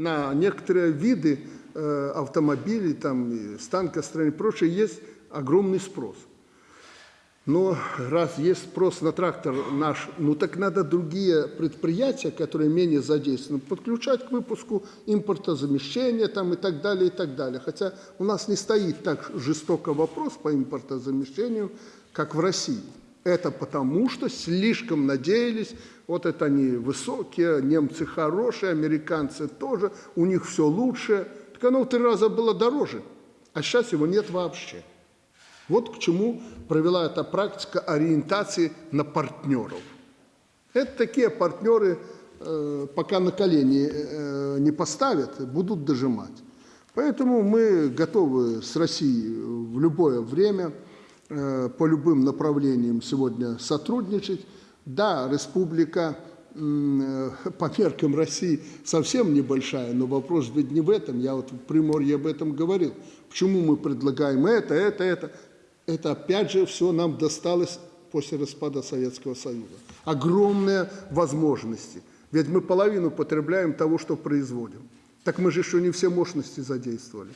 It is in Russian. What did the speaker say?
на некоторые виды э, автомобилей, там, станкостроения и прочее, есть огромный спрос. Но раз есть спрос на трактор наш, ну так надо другие предприятия, которые менее задействованы, подключать к выпуску импортозамещения там, и так далее, и так далее. Хотя у нас не стоит так жестоко вопрос по импортозамещению, как в России. Это потому, что слишком надеялись, вот это они высокие, немцы хорошие, американцы тоже, у них все лучше. Так оно в три раза было дороже, а сейчас его нет вообще. Вот к чему провела эта практика ориентации на партнеров. Это такие партнеры, э, пока на колени э, не поставят, будут дожимать. Поэтому мы готовы с Россией в любое время э, по любым направлениям сегодня сотрудничать. Да, республика по меркам России совсем небольшая, но вопрос ведь не в этом. Я вот в Приморье об этом говорил. Почему мы предлагаем это, это, это? это опять же все нам досталось после распада Советского Союза. Огромные возможности. Ведь мы половину потребляем того, что производим. Так мы же еще не все мощности задействовали.